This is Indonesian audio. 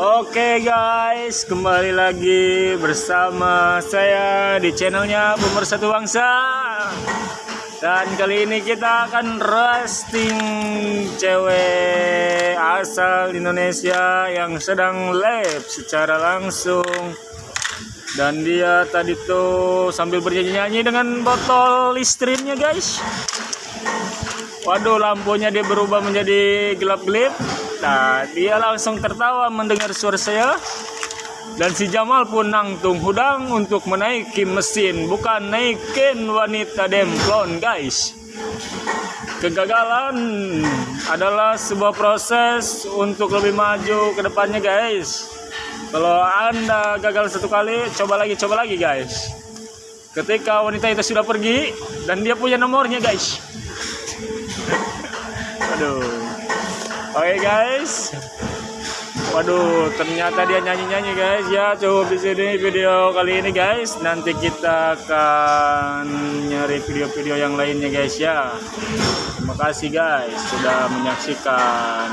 Oke guys, kembali lagi bersama saya di channelnya Boomer Satu Bangsa. Dan kali ini kita akan roasting cewek asal Indonesia yang sedang live secara langsung. Dan dia tadi tuh sambil bernyanyi-nyanyi dengan botol listerine guys. Waduh lampunya dia berubah menjadi gelap-gelip Nah, dia langsung tertawa mendengar suara saya. Dan si Jamal pun nangtung hudang untuk menaiki mesin, bukan naikin wanita demplon, guys. Kegagalan adalah sebuah proses untuk lebih maju ke depannya, guys. Kalau Anda gagal satu kali, coba lagi, coba lagi, guys. Ketika wanita itu sudah pergi dan dia punya nomornya, guys. Aduh. Oke guys. Waduh, ternyata dia nyanyi-nyanyi guys. Ya, cukup di sini video kali ini guys. Nanti kita akan nyari video-video yang lainnya guys ya. Terima kasih guys sudah menyaksikan